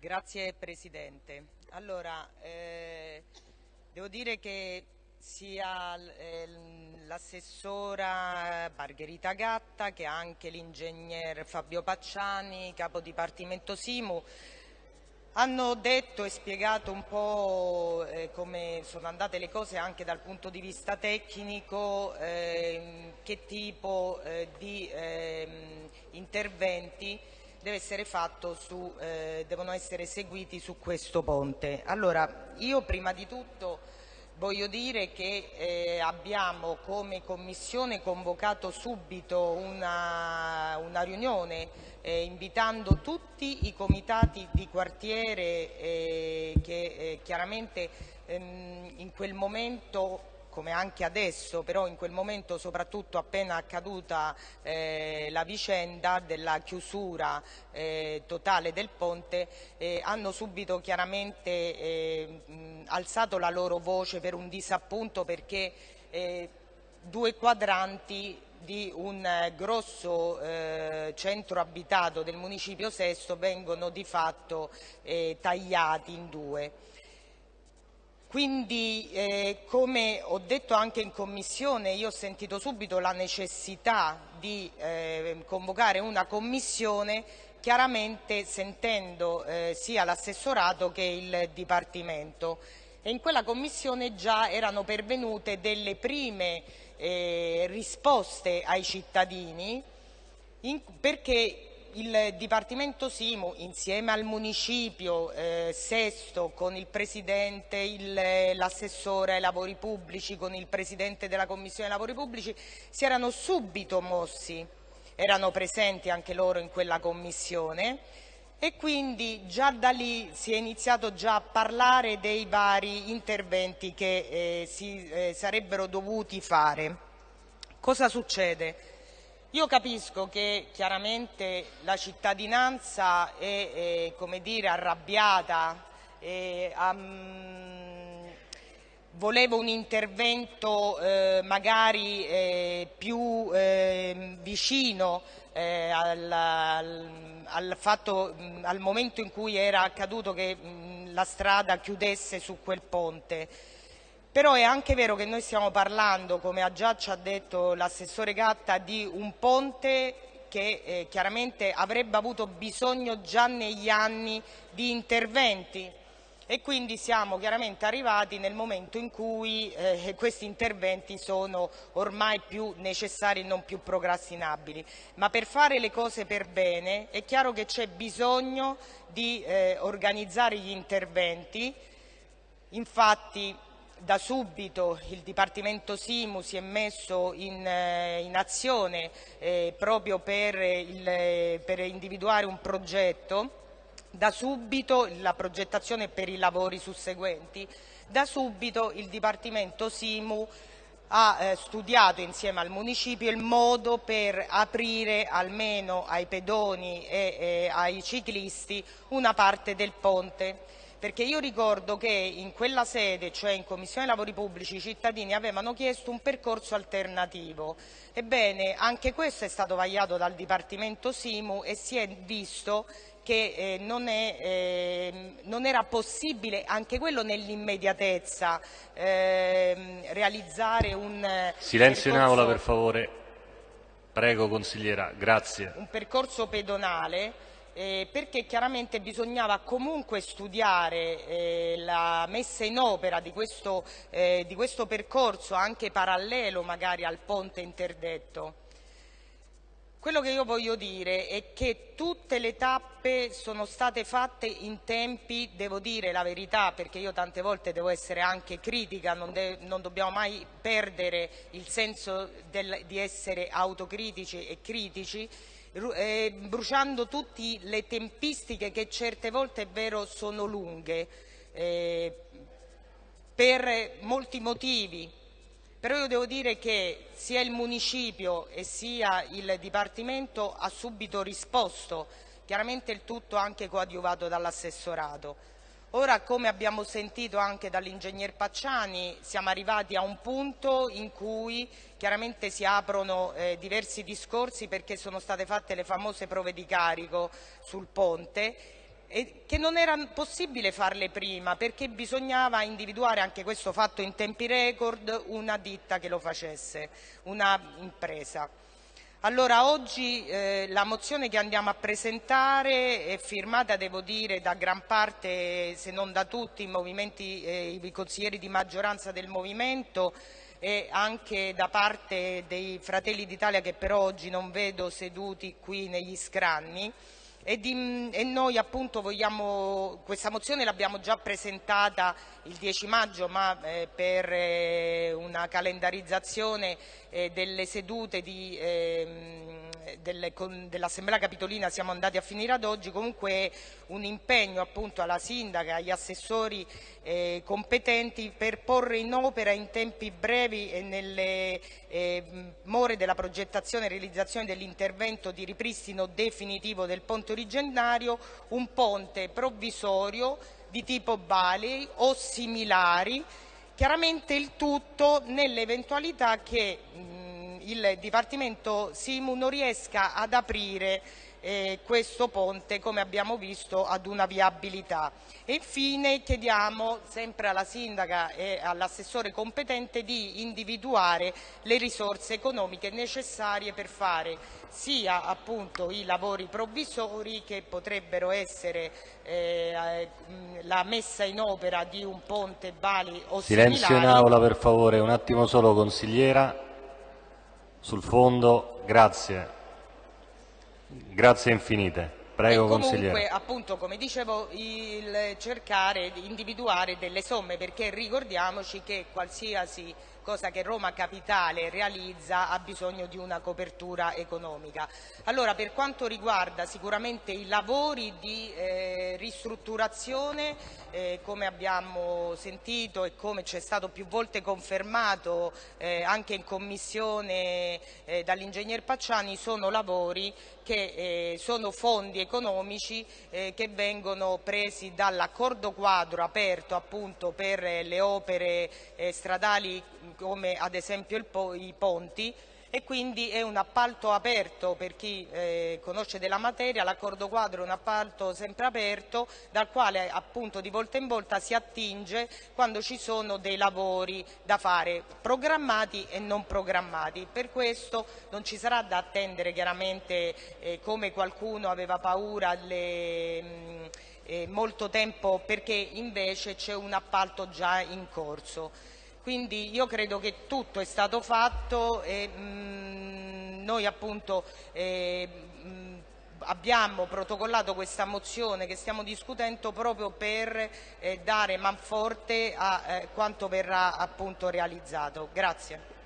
Grazie Presidente. Allora, eh, devo dire che sia eh, l'assessora Margherita Gatta che anche l'ingegner Fabio Pacciani, capo dipartimento Simu, hanno detto e spiegato un po' eh, come sono andate le cose anche dal punto di vista tecnico, eh, che tipo eh, di ehm, interventi su, eh, devono essere seguiti su questo ponte. Allora, io prima di tutto voglio dire che eh, abbiamo come Commissione convocato subito una, una riunione eh, invitando tutti i comitati di quartiere eh, che eh, chiaramente ehm, in quel momento come anche adesso, però in quel momento soprattutto appena accaduta eh, la vicenda della chiusura eh, totale del ponte, eh, hanno subito chiaramente eh, mh, alzato la loro voce per un disappunto perché eh, due quadranti di un grosso eh, centro abitato del municipio Sesto vengono di fatto tagliati in due. Quindi, eh, come ho detto anche in Commissione, io ho sentito subito la necessità di eh, convocare una Commissione, chiaramente sentendo eh, sia l'assessorato che il Dipartimento. E in quella Commissione già erano pervenute delle prime eh, risposte ai cittadini in, perché il Dipartimento Simu insieme al Municipio eh, Sesto con il Presidente, l'assessore ai lavori pubblici, con il Presidente della Commissione lavori pubblici si erano subito mossi, erano presenti anche loro in quella Commissione e quindi già da lì si è iniziato già a parlare dei vari interventi che eh, si eh, sarebbero dovuti fare. Cosa succede? Io capisco che chiaramente la cittadinanza è, è dire, arrabbiata, è, um, voleva un intervento eh, magari eh, più eh, vicino al, al, fatto, al, momento in cui era accaduto che mh, la strada chiudesse su quel ponte. Però è anche vero che noi stiamo parlando, come ha già ci ha detto l'assessore Gatta, di un ponte che eh, chiaramente avrebbe avuto bisogno già negli anni di interventi e quindi siamo chiaramente arrivati nel momento in cui eh, questi interventi sono ormai più necessari e non più procrastinabili. Ma per fare le cose per bene è chiaro che c'è bisogno di eh, organizzare gli interventi, infatti da subito il Dipartimento Simu si è messo in, eh, in azione eh, proprio per, il, per, individuare un progetto, da subito la progettazione per i lavori susseguenti, da subito il Dipartimento Simu ha eh, studiato insieme al Municipio il modo per aprire almeno ai pedoni e eh, ai ciclisti una parte del ponte perché io ricordo che in quella sede, cioè in Commissione Lavori Pubblici, i cittadini avevano chiesto un percorso alternativo. Ebbene, anche questo è stato vagliato dal Dipartimento Simu e si è visto che eh, non, è, eh, non, era possibile, anche quello nell'immediatezza, eh, realizzare un Silenzio in aula per favore. Prego consigliera, grazie. Un percorso pedonale eh, perché chiaramente bisognava comunque studiare eh, la messa in opera di questo, eh, di questo percorso anche parallelo magari al ponte interdetto. Quello che io voglio dire è che tutte le tappe sono state fatte in tempi, devo dire la verità, perché io tante volte devo essere anche critica, non, non dobbiamo mai perdere il senso del, di essere autocritici e critici, bruciando tutte le tempistiche che certe volte è vero sono lunghe eh, per molti motivi, però io devo dire che sia il municipio e sia il Dipartimento ha subito risposto, chiaramente il tutto anche coadiuvato dall'assessorato. Ora, come abbiamo sentito anche dall'ingegner Pacciani, siamo arrivati a un punto in cui chiaramente si aprono eh, diversi discorsi perché sono state fatte le famose prove di carico sul ponte e che non era possibile farle prima perché bisognava individuare anche questo fatto in tempi record una ditta che lo facesse, una impresa. Allora, oggi eh, la mozione che andiamo a presentare è firmata, devo dire, da gran parte, se non da tutti, i, eh, i consiglieri di maggioranza del Movimento e anche da parte dei Fratelli d'Italia che però oggi non vedo seduti qui negli scranni. E, di, e, noi appunto vogliamo, questa mozione l'abbiamo già presentata il 10 maggio ma eh, per eh, una calendarizzazione eh, delle sedute di, ehm, dell'Assemblea Capitolina siamo andati a finire ad oggi, comunque un impegno appunto alla Sindaca, agli assessori eh, competenti per porre in opera in tempi brevi e nelle eh, more della progettazione e realizzazione dell'intervento di ripristino definitivo del ponte originario un ponte provvisorio di tipo Bali o similari, chiaramente il tutto nell'eventualità che il Dipartimento Simu non riesca ad aprire eh, questo ponte, come abbiamo visto, ad una viabilità. E infine chiediamo sempre alla Sindaca e all'assessore competente di individuare le risorse economiche necessarie per fare sia appunto i lavori provvisori che potrebbero essere eh, la messa in opera di un ponte Bali o Silenzio similari. in aula per favore, un attimo solo consigliera, sul fondo, grazie. Grazie infinite. Prego, e comunque, consigliere. appunto, come dicevo, il cercare di individuare delle somme, perché ricordiamoci che qualsiasi cosa che Roma Capitale realizza ha bisogno di una copertura economica. Allora, per quanto riguarda sicuramente i lavori di eh, ristrutturazione, eh, come abbiamo sentito e come ci è stato più volte confermato eh, anche in commissione eh, dall'ingegner Pacciani, sono lavori che eh, sono fondi economici eh, che vengono presi dall'accordo quadro aperto appunto per le opere stradali come ad esempio po i ponti e quindi è un appalto aperto per chi eh, conosce della materia, l'accordo quadro è un appalto sempre aperto dal quale appunto di volta in volta si attinge quando ci sono dei lavori da fare programmati e non programmati. Per questo non ci sarà da attendere chiaramente eh, come qualcuno aveva paura le, mh, mm, eh, molto tempo perché invece c'è un appalto già in corso. Quindi io credo che tutto è stato fatto e mh, mm, noi appunto eh, mh, mm, abbiamo protocollato questa mozione che stiamo discutendo proprio per eh, dare manforte a eh, quanto verrà appunto realizzato. Grazie.